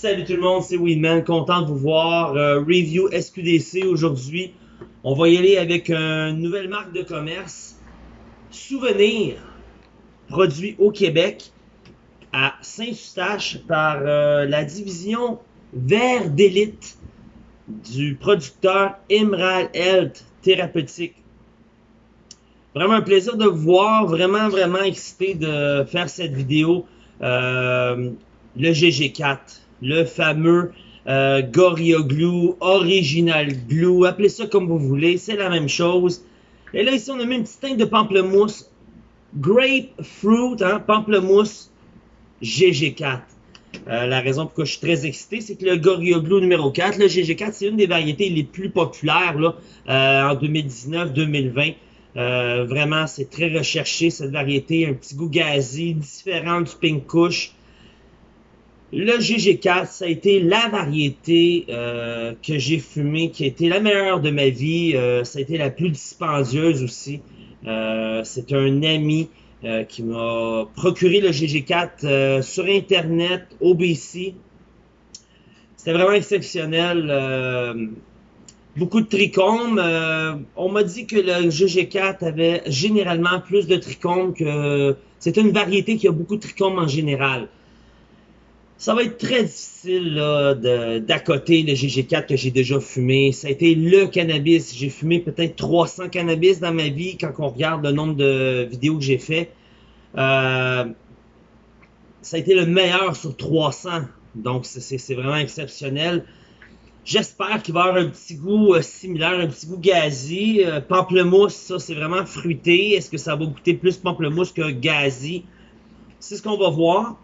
Salut tout le monde, c'est Weedman, content de vous voir. Euh, review SQDC aujourd'hui. On va y aller avec une nouvelle marque de commerce. Souvenir, produit au Québec à Saint-Eustache par euh, la division Vert d'élite du producteur Emerald Health Thérapeutique. Vraiment un plaisir de vous voir, vraiment vraiment excité de faire cette vidéo. Euh, le GG4, le fameux euh, Gorilla Glue, Original Glue, appelez ça comme vous voulez, c'est la même chose. Et là, ici, on a mis une petite teinte de pamplemousse, Grapefruit, hein, pamplemousse GG4. Euh, la raison pourquoi je suis très excité, c'est que le Gorilla Glue numéro 4, le GG4, c'est une des variétés les plus populaires là, euh, en 2019-2020. Euh, vraiment, c'est très recherché cette variété, un petit goût gazé, différent du Pink Kush. Le GG4, ça a été la variété euh, que j'ai fumée, qui a été la meilleure de ma vie. Euh, ça a été la plus dispendieuse aussi. Euh, c'est un ami qui m'a procuré le GG4 sur Internet, au BC. C'était vraiment exceptionnel. beaucoup de trichomes. on m'a dit que le GG4 avait généralement plus de trichomes que... C'est une variété qui a beaucoup de trichomes en général ça va être très difficile d'accoter le GG4 que j'ai déjà fumé. Ça a été le cannabis. J'ai fumé peut-être 300 cannabis dans ma vie quand on regarde le nombre de vidéos que j'ai fait. Euh, ça a été le meilleur sur 300. Donc, c'est vraiment exceptionnel. J'espère qu'il va avoir un petit goût euh, similaire, un petit goût gazi. Euh, pamplemousse, ça, c'est vraiment fruité. Est-ce que ça va goûter plus pamplemousse que gazi? C'est ce qu'on va voir.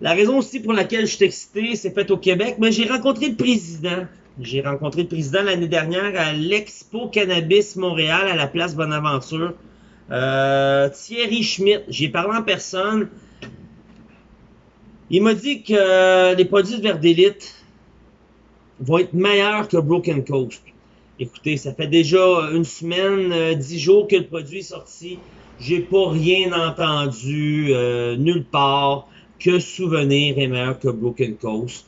La raison aussi pour laquelle je suis excité, c'est fait au Québec, mais j'ai rencontré le président. J'ai rencontré le président l'année dernière à l'Expo Cannabis Montréal à la place Bonaventure. Euh, Thierry Schmidt, j'ai parlé en personne. Il m'a dit que les produits de Verdélite vont être meilleurs que Broken Coast. Écoutez, ça fait déjà une semaine, euh, dix jours que le produit est sorti. J'ai pas rien entendu euh, nulle part que Souvenir est meilleur que Broken Coast.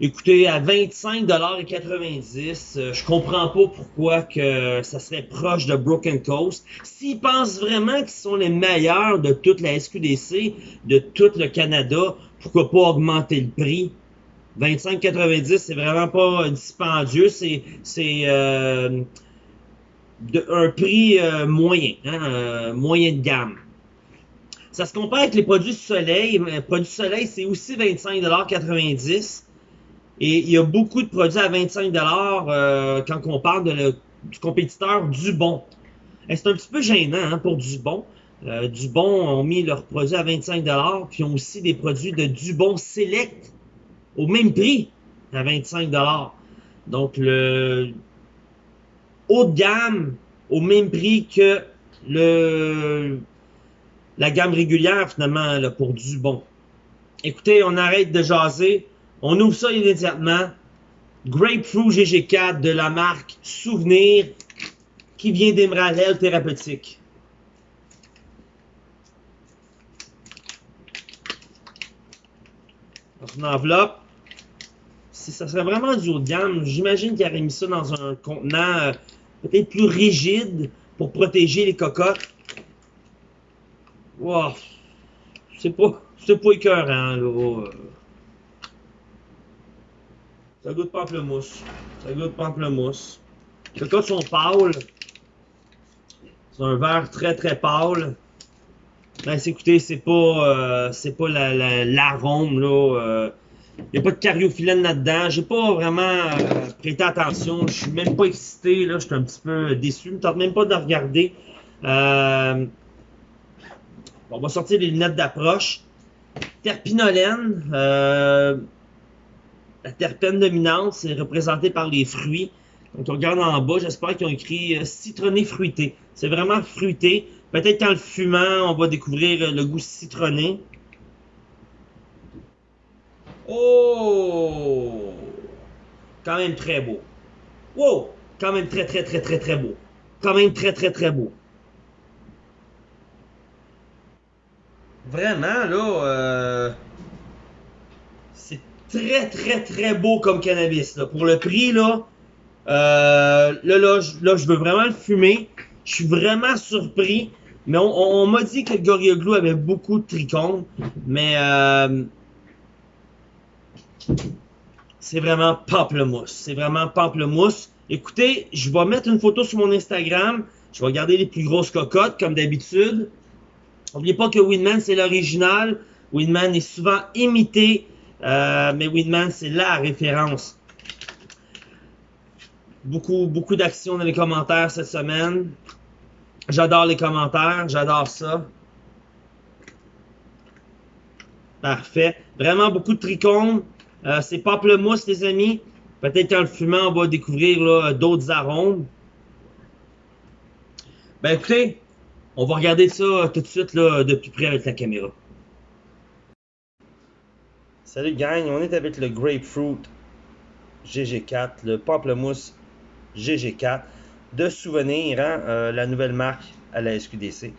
Écoutez, à 25,90$, euh, je comprends pas pourquoi que ça serait proche de Broken Coast. S'ils pensent vraiment qu'ils sont les meilleurs de toute la SQDC, de tout le Canada, pourquoi pas augmenter le prix? 25,90$, c'est vraiment pas dispendieux, c'est euh, un prix euh, moyen, hein, moyen de gamme. Ça se compare avec les produits soleil. Les produits soleil, c'est aussi 25,90$. Et il y a beaucoup de produits à 25$ euh, quand on parle de du compétiteur Dubon. C'est un petit peu gênant hein, pour Dubon. Euh, Dubon ont mis leurs produits à 25$, puis ont aussi des produits de Dubon Select au même prix à 25$. Donc le haut de gamme au même prix que le la gamme régulière finalement là, pour du bon. Écoutez, on arrête de jaser. On ouvre ça immédiatement. Grapefruit GG4 de la marque Souvenir qui vient d'Emerald Thérapeutique. Dans une enveloppe. Si ça serait vraiment du haut de gamme, j'imagine qu'il aurait mis ça dans un contenant euh, peut-être plus rigide pour protéger les cocottes. Wow. C'est pas, c'est pas écœurant, là. Ça goûte pamplemousse. Ça goûte pamplemousse. Les cas sont pâles. C'est un verre très très pâle. Ben, écoutez, c'est pas, euh, c'est pas l'arôme, la, là. Euh, il n'y a pas de cariophyllène là-dedans. J'ai pas vraiment euh, prêté attention. Je suis même pas excité, là. Je suis un petit peu déçu. Je ne tente même pas de regarder. Euh, on va sortir les lunettes d'approche. Terpinolène. Euh, la terpène dominante, c'est représenté par les fruits. Donc, on regarde en bas, j'espère qu'ils ont écrit euh, citronné fruité. C'est vraiment fruité. Peut-être qu'en le fumant, on va découvrir le goût citronné. Oh! Quand même très beau. Wow! Quand même très, très, très, très, très beau. Quand même très, très, très beau. Vraiment, là, euh, très, très, très beau comme cannabis. Là. Pour le prix, là, euh, là, là, je, veux vraiment le fumer. Je suis vraiment surpris. Mais on, m'a dit que le Gorilla avait beaucoup de trichomes. Mais euh, c'est vraiment pamplemousse. C'est vraiment pamplemousse. Écoutez, je vais mettre une photo sur mon Instagram. Je vais garder les plus grosses cocottes, comme d'habitude. N'oubliez pas que Winman, c'est l'original. Winman est souvent imité, euh, mais Winman, c'est la référence. Beaucoup, beaucoup d'actions dans les commentaires cette semaine. J'adore les commentaires, j'adore ça. Parfait. Vraiment beaucoup de trichomes. Euh, c'est pamplemousse, les amis. Peut-être qu'en le fumant, on va découvrir d'autres arômes. Ben écoutez, on va regarder ça tout de suite là, de plus près avec la caméra. Salut gang, on est avec le Grapefruit GG4, le pamplemousse GG4 de souvenir, hein, euh, la nouvelle marque à la SQDC.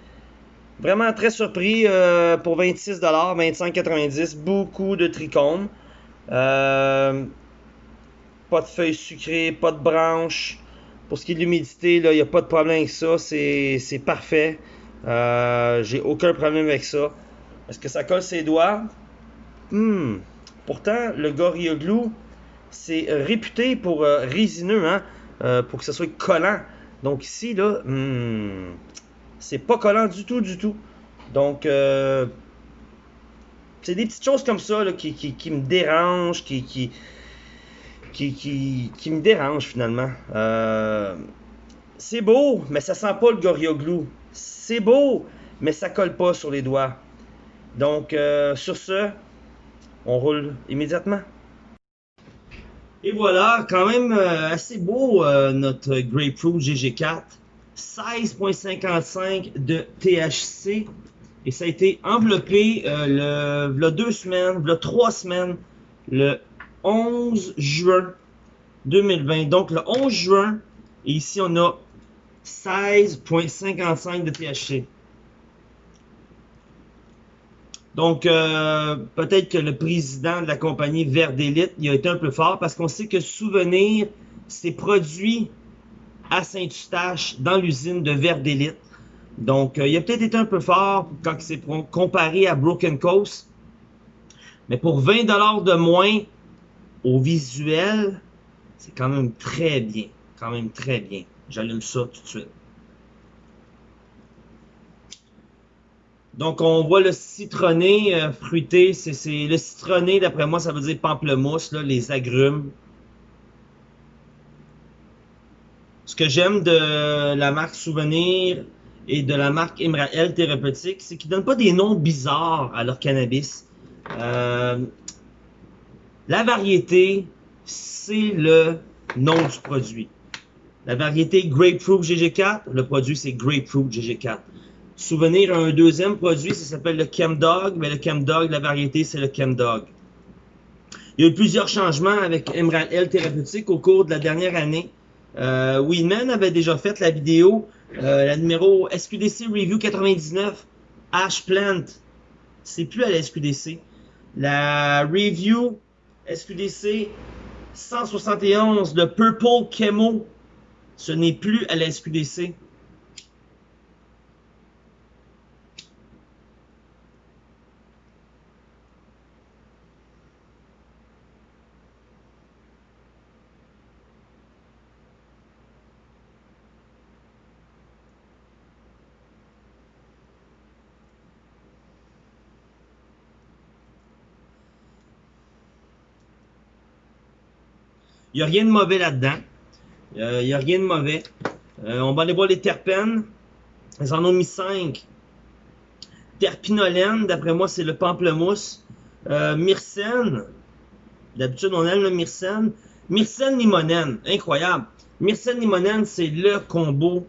Vraiment très surpris euh, pour 26$, 25,90$, beaucoup de trichomes. Euh, pas de feuilles sucrées, pas de branches. Pour ce qui est de l'humidité, il n'y a pas de problème avec ça. C'est parfait. J'ai aucun problème avec ça. Est-ce que ça colle ses doigts? Hmm. Pourtant, le Gorilla Glue, c'est réputé pour résineux, hein? Euh, pour que ce soit collant. Donc ici, là, hmm, c'est pas collant du tout, du tout. Donc, euh, c'est des petites choses comme ça là, qui, qui, me dérangent, qui, qui, qui, qui, me dérangent finalement. Euh, c'est beau, mais ça sent pas le Gorilla Glue. C'est beau, mais ça colle pas sur les doigts. Donc, sur ce, on roule immédiatement. Et voilà, quand même euh, assez beau euh, notre Grapefruit GG4. 16.55 de THC. Et ça a été enveloppé euh, le, deux semaines, le trois semaines, le 11 juin 2020. Donc le 11 juin, et ici on a 16.55 de THC. Donc, euh, peut-être que le président de la compagnie Vert d'élite, il a été un peu fort parce qu'on sait que Souvenir s'est produit à Saint-Eustache dans l'usine de Vert d'élite. Donc, euh, il a peut-être été un peu fort quand c'est comparé à Broken Coast. Mais pour 20 de moins au visuel, c'est quand même très bien. Quand même très bien. J'allume ça tout de suite. Donc, on voit le citronné euh, fruité. C'est le citronné, d'après moi, ça veut dire pamplemousse, les agrumes. Ce que j'aime de la marque Souvenir et de la marque Imrael Thérapeutique, c'est qu'ils donnent pas des noms bizarres à leur cannabis. Euh, la variété, c'est le nom du produit. La variété Grapefruit GG4, le produit c'est Grapefruit GG4. Souvenir un deuxième produit, ça s'appelle le Chemdog, mais le Chemdog, la variété, c'est le Chemdog. Il y a eu plusieurs changements avec Emerald L Thérapeutique au cours de la dernière année. Euh, avait déjà fait la vidéo, euh, la numéro SQDC Review 99, Ash Plant. C'est plus à la SQDC. La Review SQDC 171, le Purple Chemo, ce n'est plus à la SQDC. Il n'y a rien de mauvais là-dedans. Euh, il n'y a rien de mauvais. Euh, on va aller voir les terpènes. Ils en ont mis 5. Terpinolène, d'après moi, c'est le pamplemousse. Euh, myrcène. D'habitude, on aime le myrcène. Myrcène limonène. Incroyable. Myrcène limonène, c'est le combo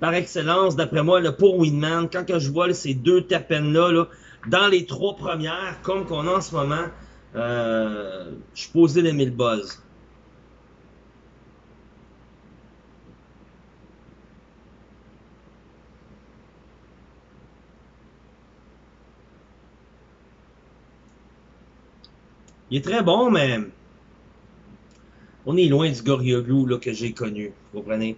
par excellence, d'après moi, le pour Winman. Quand je vois ces deux terpènes-là, là, dans les trois premières, comme qu'on a en ce moment, euh, je suis posé les mille buzz. Il est très bon, mais on est loin du Gorilla Glue là, que j'ai connu. Vous comprenez?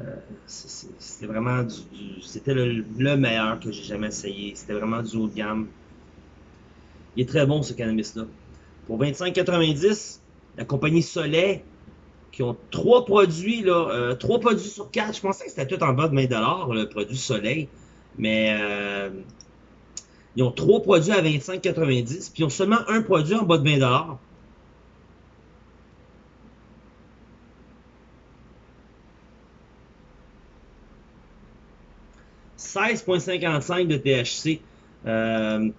Euh, c'était vraiment du, c'était le, meilleur que j'ai jamais essayé. C'était vraiment du haut de gamme. Il est très bon ce cannabis-là. Pour 25,90, la compagnie Soleil, qui ont trois produits, là, euh, trois produits sur quatre. Je pensais que c'était tout en bas de 20$, le produit Soleil. Mais euh, ils ont trois produits à 25,90, puis ils ont seulement un produit en bas de 20$. 16,55 de THC. Euh,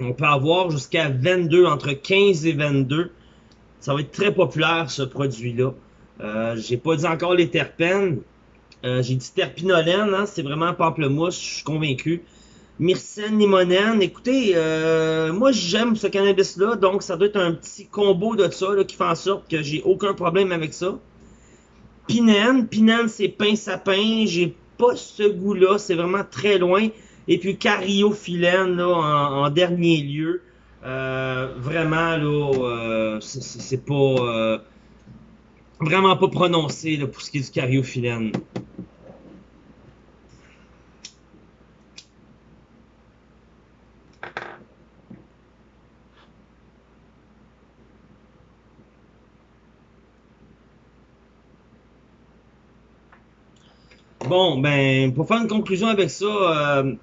on peut avoir jusqu'à 22, entre 15 et 22. Ça va être très populaire, ce produit-là. Euh, j'ai pas dit encore les terpènes. Euh, j'ai dit terpinolène, hein, c'est vraiment pamplemousse, je suis convaincu. Myrcène, limonène, écoutez, euh, moi j'aime ce cannabis-là, donc ça doit être un petit combo de ça qui fait en sorte que j'ai aucun problème avec ça. Pinène, pinène c'est pain sapin, j'ai pas ce goût-là, c'est vraiment très loin. Et puis cariophyllène, là, en, dernier lieu, euh, vraiment, là, euh, c'est pas... Euh, vraiment pas prononcé pour ce qui est du cariophyllène. Bon, ben, pour faire une conclusion avec ça, euh,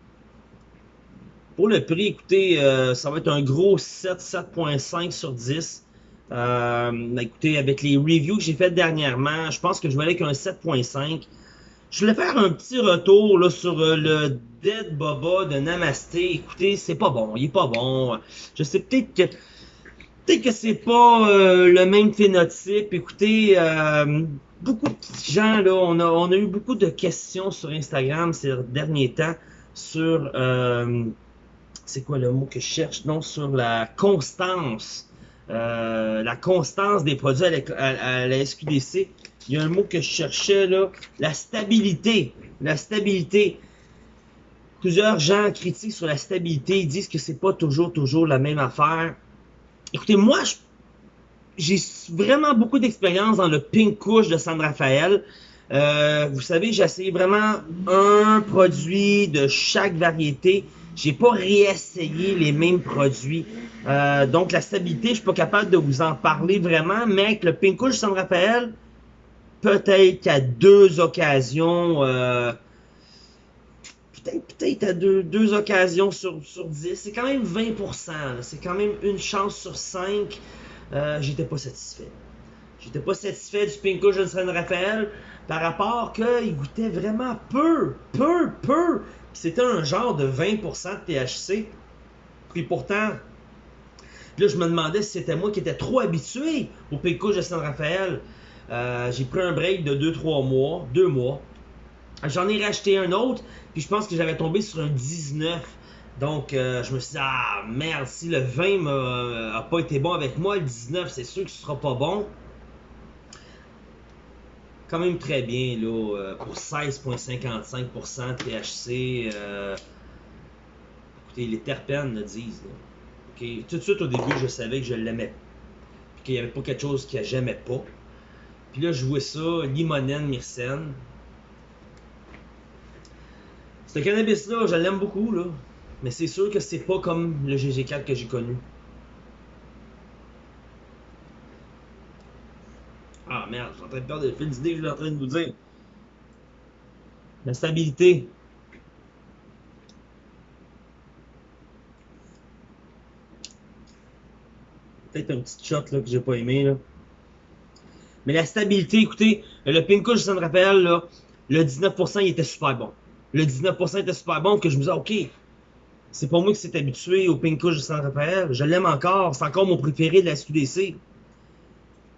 le prix, écoutez, euh, ça va être un gros 7, 7.5 sur 10. Euh, écoutez, avec les reviews que j'ai faites dernièrement, je pense que je vais aller avec un 7.5. Je voulais faire un petit retour là, sur le Dead Boba de Namasté. Écoutez, c'est pas bon, il est pas bon. Je sais peut-être que peut-être que c'est pas le même phénotype. Écoutez, beaucoup de gens, là, on a, on a eu beaucoup de questions sur Instagram ces derniers temps sur, euh, c'est quoi le mot que je cherche? Non, sur la constance. Euh, la constance des produits à la, SQDC. Il y a un mot que je cherchais, là. La stabilité. La stabilité. Plusieurs gens critiquent sur la stabilité. Ils disent que c'est pas toujours, toujours la même affaire. Écoutez, moi, j'ai vraiment beaucoup d'expérience dans le Pink Kush de San Rafael. Euh, vous savez, j'ai essayé vraiment un produit de chaque variété. J'ai pas réessayé les mêmes produits. Euh, donc la stabilité, je suis pas capable de vous en parler vraiment, mais avec le Pink Kush de San Rafael, peut-être qu'à deux occasions, euh, peut-être peut à deux, occasions sur, sur 10, c'est quand même 20%. C'est quand même une chance sur 5 euh, j'étais pas satisfait. J'étais pas satisfait du Pinko Johnson Raphaël par rapport qu'il goûtait vraiment peu, peu, peu. C'était un genre de 20% de THC. Puis pourtant, là, je me demandais si c'était moi qui étais trop habitué au Pinko de San Raphaël. Euh, j'ai pris un break de 2-3 mois, 2 mois. J'en ai racheté un autre, puis je pense que j'avais tombé sur un 19. Donc, euh, je me suis dit, ah merde, si le 20 n'a euh, pas été bon avec moi, le 19, c'est sûr que ce sera pas bon. Quand même très bien, là, euh, pour 16,55% THC. écoutez, les terpènes le disent. Tout de suite, au début, je savais que je l'aimais. Puis qu'il n'y avait pas quelque chose que j'aimais pas. Puis là, je vois ça, limonène, myrcène. Ce cannabis-là, je l'aime beaucoup, là. Mais c'est sûr que c'est pas comme le GG4 que j'ai connu. Ah merde, je suis en train de perdre le fil d'idée que je suis en train de vous dire. La stabilité. Peut-être un petit shot là, que j'ai pas aimé. Là. Mais la stabilité, écoutez, le Pinko, je me rappelle, là, le 19% il était super bon. Le 19% était super bon que je me disais, ok, c'est pas moi qui s'est habitué au Pink de San Rafael. Je l'aime encore. C'est encore mon préféré de la SQDC.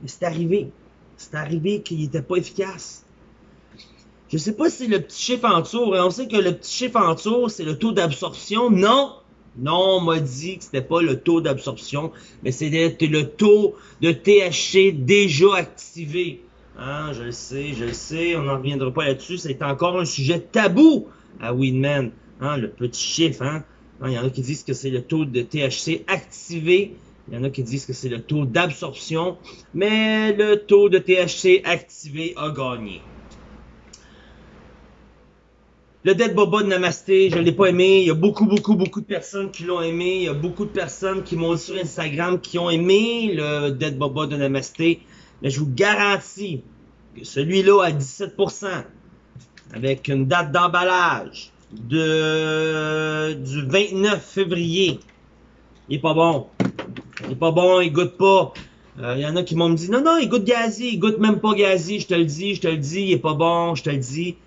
Mais c'est arrivé. C'est arrivé qu'il n'était pas efficace. Je sais pas si le petit chiffre en tour. On sait que le petit chiffre en tour, c'est le taux d'absorption. Non! Non, on m'a dit que c'était pas le taux d'absorption, mais c'était le taux de THC déjà activé. Hein, je le sais, je le sais, on n'en reviendra pas là-dessus. C'est encore un sujet tabou à Winman. Hein, le petit chiffre, hein. Il y en a qui disent que c'est le taux de THC activé. Il y en a qui disent que c'est le taux d'absorption, mais le taux de THC activé a gagné. Le Dead Boba de Namasté, je ne l'ai pas aimé. Il y a beaucoup, beaucoup, beaucoup de personnes qui l'ont aimé. Il y a beaucoup de personnes qui m'ont dit sur Instagram qui ont aimé le Dead Boba de Namasté. Mais je vous garantis que celui-là à 17%, avec une date d'emballage de du 29 février, il est pas bon. Il est pas bon, il goûte pas. Il euh, y en a qui m'ont dit non, non, il goûte gazi, il goûte même pas gazi, je te le dis, je te le dis, il est pas bon, je te le dis.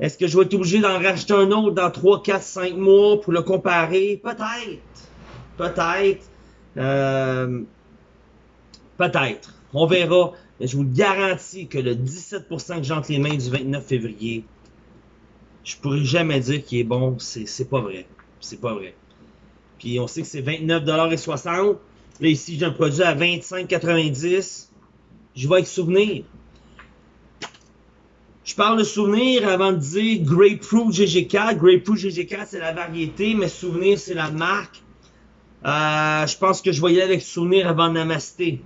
Est-ce que je vais être obligé d'en racheter un autre dans 3, 4, 5 mois pour le comparer? Peut-être. Peut-être. Euh, peut-être. On verra. Mais je vous garantis que le 17% que j'ai entre les mains du 29 février, je pourrais jamais dire qu'il est bon. C'est pas vrai. C'est pas vrai. Puis on sait que c'est 29,60$. Là, ici, j'ai un produit à 25,90$. Je vais avec souvenir. Je parle de souvenir avant de dire Grapefruit GG4. Grapefruit GG4, c'est la variété, mais souvenir, c'est la marque. Euh, je pense que je voyais avec souvenir avant Namasté.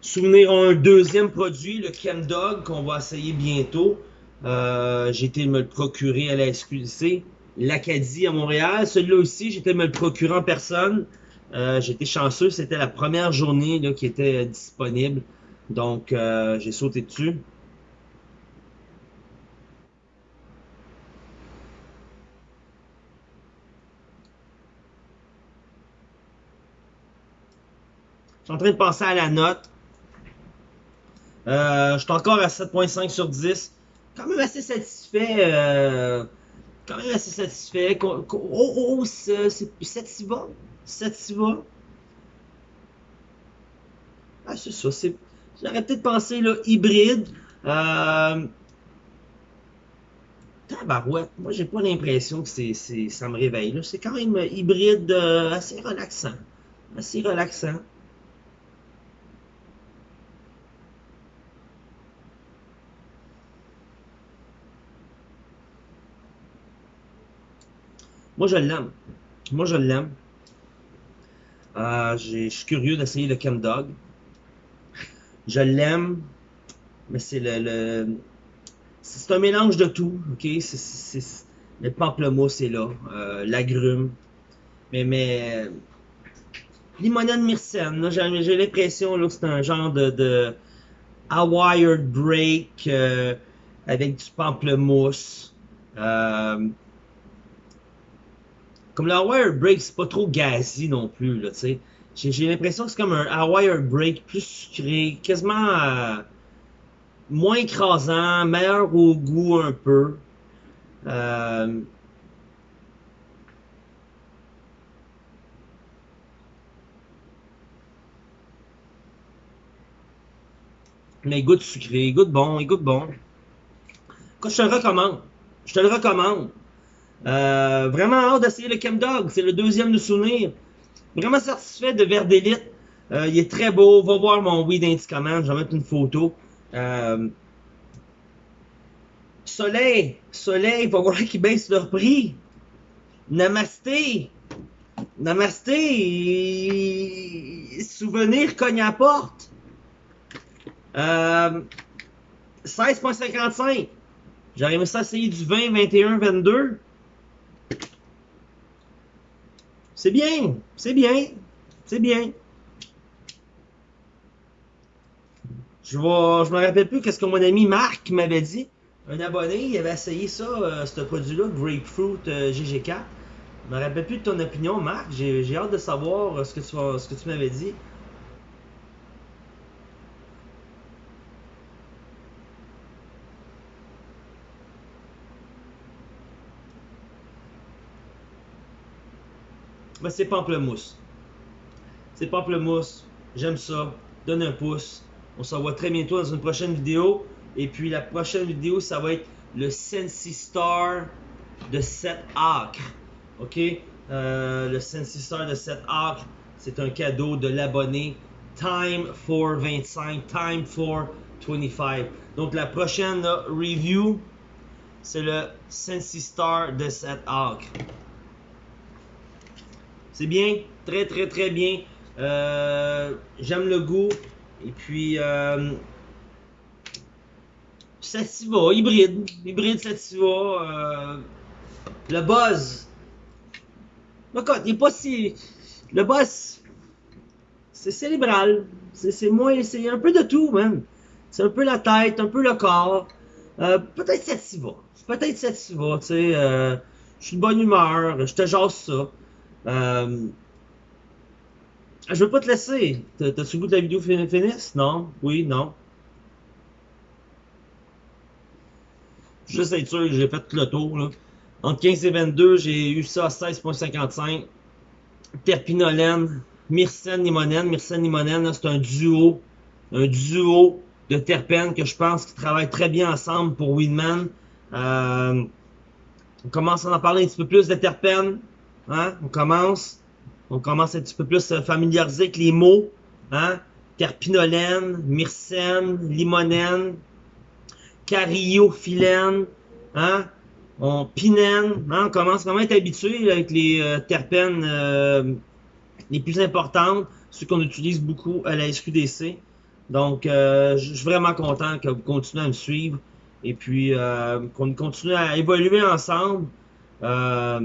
Souvenir a un deuxième produit, le Chem Dog, qu'on va essayer bientôt. Euh, j'ai été me le procurer à la SQDC. L'Acadie à Montréal. Celui-là aussi, été me le procurer en personne. Euh, été chanceux, c'était la première journée là, qui était disponible. Donc, euh, j'ai sauté dessus. Je suis en train de penser à la note. Euh, je suis encore à 7.5 sur 10. Quand même assez satisfait. Quand même assez satisfait? Oh, oh, c'est 7 va. 7 va. Ah, c'est ça. J'aurais peut-être pensé là, hybride. Euh, tabarouette. Moi, j'ai pas l'impression que c'est, ça me réveille. C'est quand même hybride euh, assez relaxant. Assez relaxant. Moi, je l'aime. Moi, je l'aime. Euh, je suis curieux d'essayer le Chem Dog. Je l'aime, mais c'est le, c'est un mélange de tout, ok? Le pamplemousse est là, euh, mais mais limonade myrcène, j'ai, l'impression que c'est un genre de, de break euh, avec du pamplemousse. Euh, comme le Wire Break, c'est pas trop gazi non plus, là, tu sais. J'ai l'impression que c'est comme un Wire Break plus sucré, quasiment euh, moins écrasant, meilleur au goût un peu. Euh, mais il goûte sucré, il goûte bon, il goûte bon. Quand je te le recommande. Je te le recommande. Euh, vraiment hâte d'essayer le Chem Dog. C'est le deuxième de souvenir. Vraiment satisfait de Verdélite. Euh, il est très beau. Va voir mon weed Command. Je vais mettre une photo. Euh, soleil. Soleil. Va voir qu'ils baissent leur prix. Namasté. Namasté. Souvenir cogne à porte. 16.55. J'aurais aimé ça essayer du 20, 21, 22. C'est bien, c'est bien, c'est bien. Je vois, je me rappelle plus qu'est-ce que mon ami Marc m'avait dit. Un abonné, il avait essayé ça, euh, ce produit-là, Grapefruit euh, GG4. Je me rappelle plus de ton opinion, Marc. J'ai hâte de savoir euh, ce que tu m'avais dit. Ben, c'est pamplemousse. C'est pamplemousse. J'aime ça. Donne un pouce. On se revoit très bientôt dans une prochaine vidéo. Et puis la prochaine vidéo, ça va être le Sensi Star de 7 acres. OK? Euh, le Sensi Star de 7 acres, c'est un cadeau de l'abonné. Time for 25, time for 25. Donc la prochaine review, c'est le Sensi Star de 7 acres. C'est bien, très très très bien. Euh, J'aime le goût. Et puis, euh, Sativa, hybride. Hybride Sativa. Euh, le buzz. Il est pas si. Le buzz, c'est cérébral. C'est moins. C'est un peu de tout, même. C'est un peu la tête, un peu le corps. Euh, peut-être Sativa. Peut-être Sativa, tu sais. Je suis de bonne humeur, je te jase ça. Euh, je veux pas te laisser. T'as-tu goût de la vidéo finisse? Non? Oui? Non? Juste être sûr que j'ai fait tout le tour. Entre 15 et 22, j'ai eu ça à 16.55. Terpinolène, Myrcène limonène. Myrcène limonène, c'est un duo. Un duo de terpènes que je pense qui travaillent très bien ensemble pour Winman. Euh, on commence à en parler un petit peu plus de terpènes. Hein? On commence. On commence un petit peu plus à familiariser avec les mots. Hein? Terpinolène, myrcène, limonène, cariophyllène, hein? On pinène, hein? on commence vraiment à être habitué avec les euh, terpènes euh, les plus importantes, ceux qu'on utilise beaucoup à la SQDC. Donc, euh, je suis vraiment content que vous continuez à me suivre et puis euh, qu'on continue à évoluer ensemble. Euh,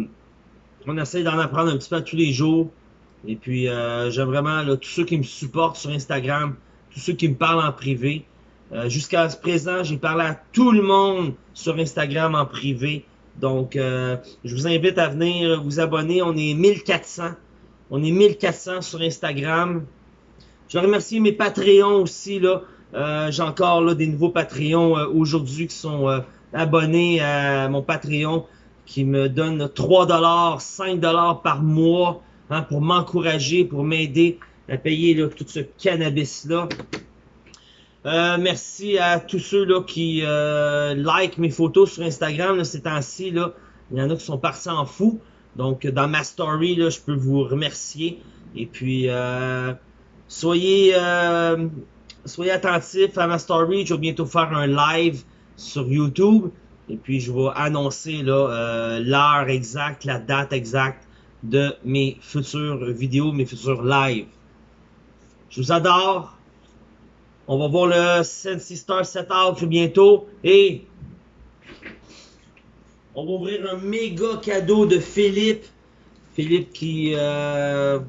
on essaie d'en apprendre un petit peu tous les jours. Et puis, euh, j'aime vraiment tous ceux qui me supportent sur Instagram, tous ceux qui me parlent en privé. Euh, Jusqu'à ce présent, j'ai parlé à tout le monde sur Instagram en privé. Donc, euh, je vous invite à venir vous abonner. On est 1400. On est 1400 sur Instagram. Je remercie mes Patreons aussi. Euh, j'ai encore là, des nouveaux Patreons aujourd'hui qui sont abonnés à mon Patreon qui me donnent 3 5 par mois hein, pour m'encourager, pour m'aider à payer là, tout ce cannabis-là. Euh, merci à tous ceux là, qui euh, like mes photos sur Instagram là, ces temps-ci. Il y en a qui sont partis en fou. Donc, dans ma story, là, je peux vous remercier. Et puis, euh, soyez, euh, soyez attentifs à ma story. Je vais bientôt faire un live sur YouTube. Et puis, je vais annoncer euh, l'heure exacte, la date exacte de mes futures vidéos, mes futurs lives. Je vous adore. On va voir le Sensi Star Setup bientôt. Et on va ouvrir un méga cadeau de Philippe. Philippe qui... Euh,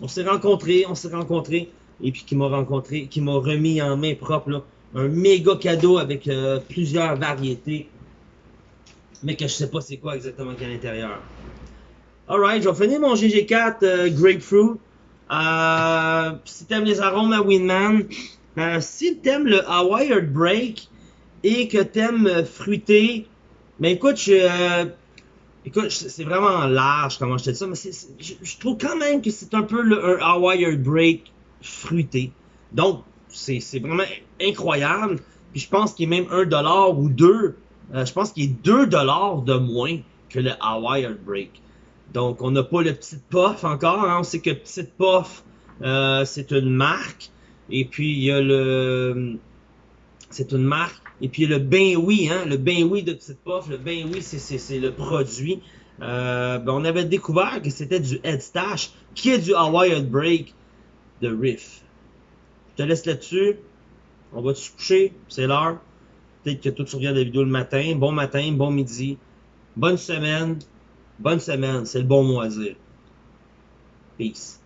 on s'est rencontrés, on s'est rencontrés. Et puis qui m'a rencontré, qui m'a remis en main propre un méga cadeau avec euh, plusieurs variétés. Mais que je sais pas c'est quoi exactement qu'il y a à l'intérieur. Alright, je vais finir mon GG4 euh, Grapefruit. Euh, si t'aimes les arômes à Winman, euh, si t'aimes le Hawaii Break et que t'aimes fruité, mais écoute, je, écoute, c'est vraiment large comment je te dis ça, mais je, trouve quand même que c'est un peu le, un Hawaii Break fruité. Donc, c'est c'est vraiment incroyable. Puis je pense qu'il est même un dollar ou deux. Euh, je pense qu'il est 2 dollars de moins que le Hawaii Break. Donc, on n'a pas le petit puff encore. hein. On sait que petit puff, euh, c'est une marque. Et puis, il y a le... C'est une marque. Et puis, il y a le Ben Oui, hein, le Ben Oui de Petite Puff. Le Ben Oui, c'est- le produit. Euh, ben, on avait découvert que c'était du Head Stash, qui est du Hawaii Break de Riff. Je te laisse là-dessus. On va se coucher? C'est l'heure. Peut-être que toi, tu regardes la vidéo le matin. Bon matin, bon midi. Bonne semaine. Bonne semaine. C'est le bon mot à dire. Peace.